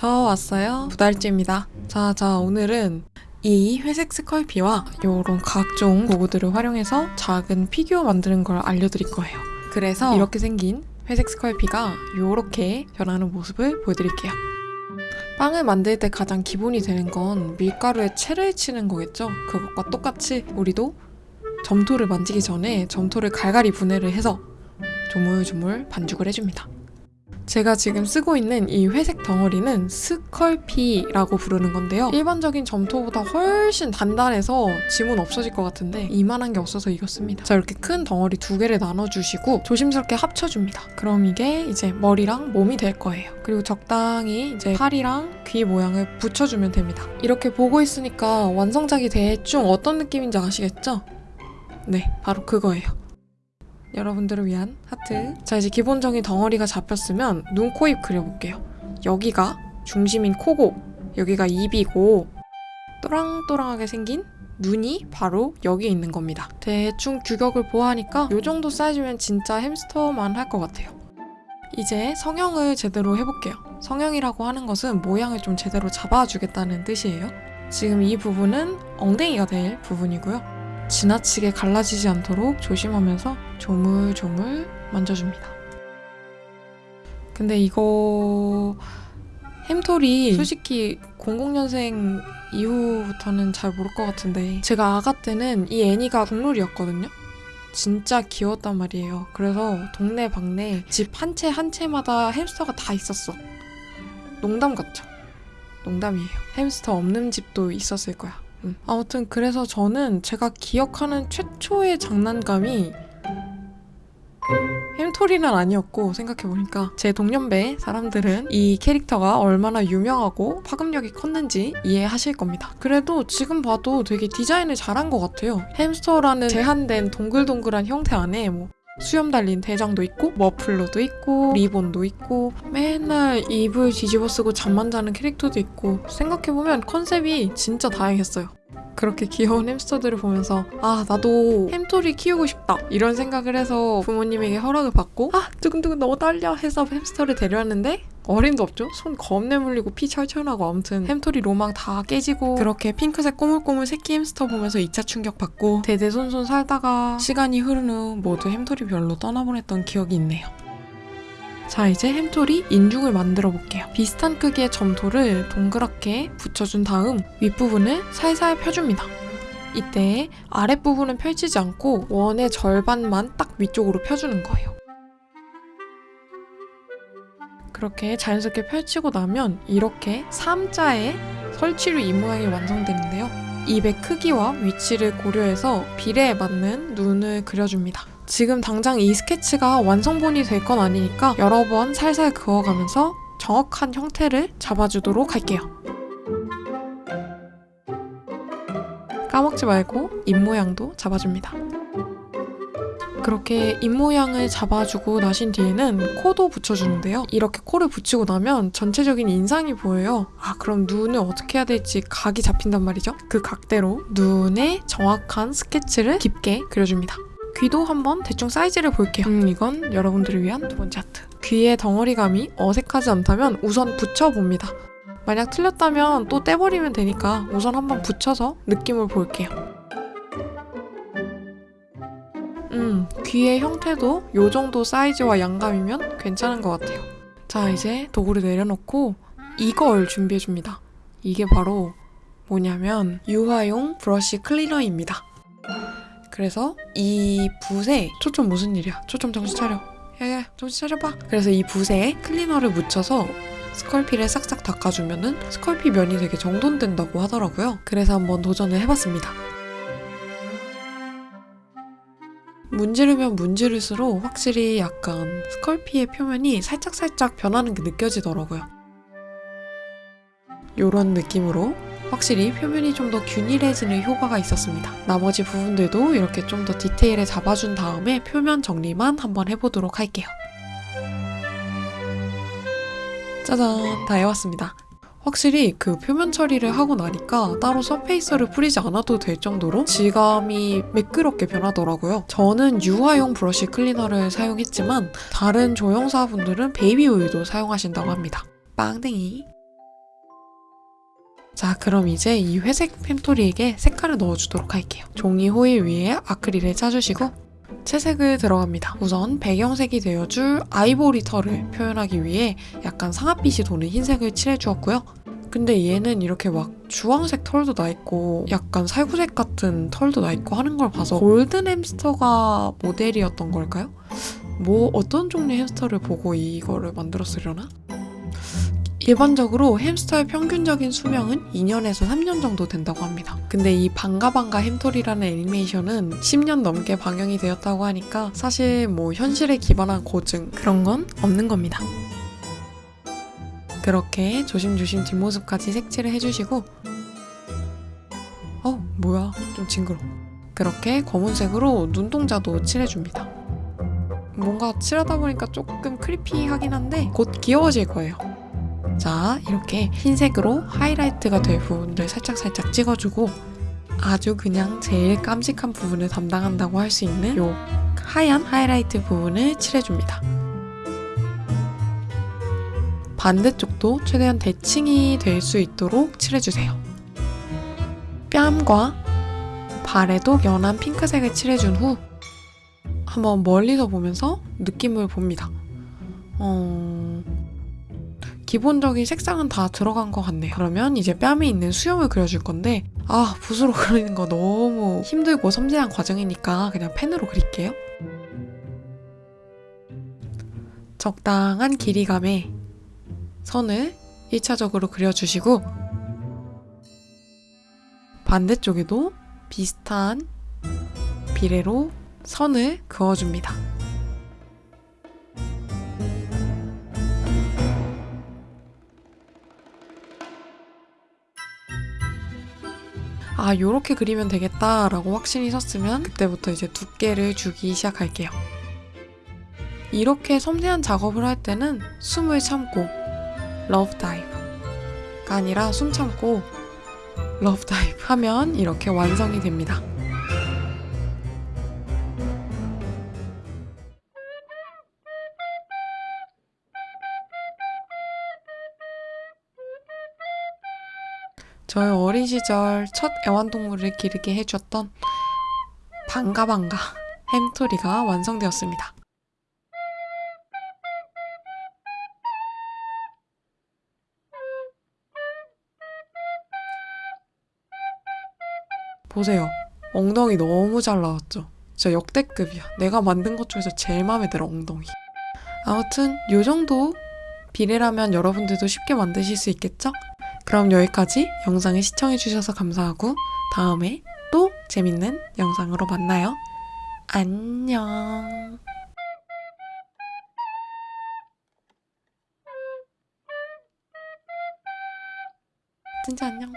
저 왔어요. 두 달째입니다. 자, 자, 오늘은 이 회색 스컬피와 요런 각종 도구들을 활용해서 작은 피규어 만드는 걸 알려드릴 거예요. 그래서 이렇게 생긴 회색 스컬피가 요렇게 변하는 모습을 보여드릴게요. 빵을 만들 때 가장 기본이 되는 건 밀가루에 채를 치는 거겠죠? 그것과 똑같이 우리도 점토를 만지기 전에 점토를 갈갈이 분해를 해서 조물조물 반죽을 해줍니다. 제가 지금 쓰고 있는 이 회색 덩어리는 스컬피라고 부르는 건데요. 일반적인 점토보다 훨씬 단단해서 지문 없어질 것 같은데 이만한 게 없어서 이겼습니다. 자 이렇게 큰 덩어리 두 개를 나눠주시고 조심스럽게 합쳐줍니다. 그럼 이게 이제 머리랑 몸이 될 거예요. 그리고 적당히 이제 팔이랑 귀 모양을 붙여주면 됩니다. 이렇게 보고 있으니까 완성작이 대충 어떤 느낌인지 아시겠죠? 네, 바로 그거예요. 여러분들을 위한 하트. 자, 이제 기본적인 덩어리가 잡혔으면 눈, 코, 입 그려볼게요. 여기가 중심인 코고, 여기가 입이고, 또랑또랑하게 생긴 눈이 바로 여기에 있는 겁니다. 대충 규격을 보아하니까 이 정도 사이즈면 진짜 햄스터만 할 것 같아요. 이제 성형을 제대로 해볼게요. 성형이라고 하는 것은 모양을 좀 제대로 잡아주겠다는 뜻이에요. 지금 이 부분은 엉덩이가 될 부분이고요. 지나치게 갈라지지 않도록 조심하면서 조물조물 만져줍니다. 근데 이거 햄토리 솔직히 00년생 이후부터는 잘 모를 것 같은데 제가 아가 때는 이 애니가 국룰이었거든요. 진짜 귀여웠단 말이에요. 그래서 동네 방네 집 한 채 한 채마다 햄스터가 다 있었어. 농담 같죠? 농담이에요. 햄스터 없는 집도 있었을 거야. 음. 아무튼 그래서 저는 제가 기억하는 최초의 장난감이 햄토리는 아니었고 생각해보니까 제 동년배 사람들은 이 캐릭터가 얼마나 유명하고 파급력이 컸는지 이해하실 겁니다. 그래도 지금 봐도 되게 디자인을 잘한 것 같아요. 햄스터라는 제한된 동글동글한 형태 안에 뭐 수염 달린 대장도 있고 머플러도 있고 리본도 있고 맨날 이불 뒤집어 쓰고 잠만 자는 캐릭터도 있고 생각해보면 컨셉이 진짜 다양했어요. 그렇게 귀여운 햄스터들을 보면서 아 나도 햄토리 키우고 싶다 이런 생각을 해서 부모님에게 허락을 받고 아 두근두근 너무 떨려 해서 햄스터를 데려왔는데 어림도 없죠? 손 겁내 물리고 피 철철 나고 아무튼 햄토리 로망 다 깨지고 그렇게 핑크색 꼬물꼬물 새끼 햄스터 보면서 2차 충격 받고 대대손손 살다가 시간이 흐른 후 모두 햄토리 별로 떠나보냈던 기억이 있네요. 자 이제 햄토리 인중을 만들어 볼게요. 비슷한 크기의 점토를 동그랗게 붙여준 다음 윗부분을 살살 펴줍니다. 이때 아랫부분은 펼치지 않고 원의 절반만 딱 위쪽으로 펴주는 거예요. 그렇게 자연스럽게 펼치고 나면 이렇게 3자의 설치류 입 모양이 완성되는데요. 입의 크기와 위치를 고려해서 비례에 맞는 눈을 그려줍니다. 지금 당장 이 스케치가 완성본이 될 건 아니니까 여러 번 살살 그어가면서 정확한 형태를 잡아주도록 할게요. 까먹지 말고 입 모양도 잡아줍니다. 그렇게 입 모양을 잡아주고 나신 뒤에는 코도 붙여주는데요. 이렇게 코를 붙이고 나면 전체적인 인상이 보여요. 아 그럼 눈을 어떻게 해야 될지 각이 잡힌단 말이죠. 그 각대로 눈에 정확한 스케치를 깊게 그려줍니다. 귀도 한번 대충 사이즈를 볼게요. 음, 이건 여러분들을 위한 두 번째 하트. 귀의 덩어리감이 어색하지 않다면 우선 붙여봅니다. 만약 틀렸다면 또 떼버리면 되니까 우선 한번 붙여서 느낌을 볼게요. 음, 귀의 형태도 이 정도 사이즈와 양감이면 괜찮은 것 같아요. 자, 이제 도구를 내려놓고 이걸 준비해줍니다. 이게 바로 뭐냐면 유화용 브러쉬 클리너입니다. 그래서 이 붓에 초점 무슨 일이야? 초점 정신 차려. 야야 정신 차려봐. 그래서 이 붓에 클리너를 묻혀서 스컬피를 싹싹 닦아주면 은 스컬피 면이 되게 정돈된다고 하더라고요. 그래서 한번 도전을 해봤습니다. 문지르면 문지를수록 확실히 약간 스컬피의 표면이 살짝살짝 변하는 게 느껴지더라고요. 요런 느낌으로 확실히 표면이 좀 더 균일해지는 효과가 있었습니다. 나머지 부분들도 이렇게 좀 더 디테일에 잡아준 다음에 표면 정리만 한번 해보도록 할게요. 짜잔 다 해왔습니다. 확실히 그 표면 처리를 하고 나니까 따로 surfacer를 뿌리지 않아도 될 정도로 질감이 매끄럽게 변하더라고요. 저는 유화용 브러쉬 클리너를 사용했지만 다른 조형사분들은 베이비 오일도 사용하신다고 합니다. 빵댕이 자, 그럼 이제 이 회색 햄토리에게 색깔을 넣어주도록 할게요. 종이 호일 위에 아크릴을 짜주시고 채색을 들어갑니다. 우선 배경색이 되어줄 아이보리 털을 표현하기 위해 약간 상아빛이 도는 흰색을 칠해주었고요. 근데 얘는 이렇게 막 주황색 털도 나 있고 약간 살구색 같은 털도 나 있고 하는 걸 봐서 골든 햄스터가 모델이었던 걸까요? 뭐 어떤 종류의 햄스터를 보고 이거를 만들었으려나? 일반적으로 햄스터의 평균적인 수명은 2년에서 3년 정도 된다고 합니다. 근데 이 방가방가 햄토리라는 애니메이션은 10년 넘게 방영이 되었다고 하니까 사실 뭐 현실에 기반한 고증 그런 건 없는 겁니다. 그렇게 조심조심 뒷모습까지 색칠을 해주시고 어 뭐야 좀 징그러 그렇게 검은색으로 눈동자도 칠해줍니다 뭔가 칠하다 보니까 조금 크리피하긴 한데 곧 귀여워질 거예요 자 이렇게 흰색으로 하이라이트가 될 부분들 살짝살짝 찍어주고 아주 그냥 제일 깜찍한 부분을 담당한다고 할 수 있는 요 하얀 하이라이트 부분을 칠해줍니다 반대쪽도 최대한 대칭이 될 수 있도록 칠해주세요. 뺨과 발에도 연한 핑크색을 칠해준 후 한번 멀리서 보면서 느낌을 봅니다. 어... 기본적인 색상은 다 들어간 것 같네요. 그러면 이제 뺨에 있는 수염을 그려줄 건데 아 붓으로 그리는 거 너무 힘들고 섬세한 과정이니까 그냥 펜으로 그릴게요. 적당한 길이감에 선을 1차적으로 그려주시고 반대쪽에도 비슷한 비례로 선을 그어줍니다. 아, 요렇게 그리면 되겠다라고 확신이 섰으면 그때부터 이제 두께를 주기 시작할게요. 이렇게 섬세한 작업을 할 때는 숨을 참고 Love Dive가 아니라 숨 참고 Love Dive 하면 이렇게 완성이 됩니다. 저의 어린 시절 첫 애완동물을 기르게 해주었던 반가반가 햄토리가 완성되었습니다. 보세요. 엉덩이 너무 잘 나왔죠? 진짜 역대급이야. 내가 만든 것 중에서 제일 마음에 들어, 엉덩이. 아무튼 요 정도 비례라면 여러분들도 쉽게 만드실 수 있겠죠? 그럼 여기까지 영상을 시청해주셔서 감사하고 다음에 또 재밌는 영상으로 만나요. 안녕. 진짜 안녕.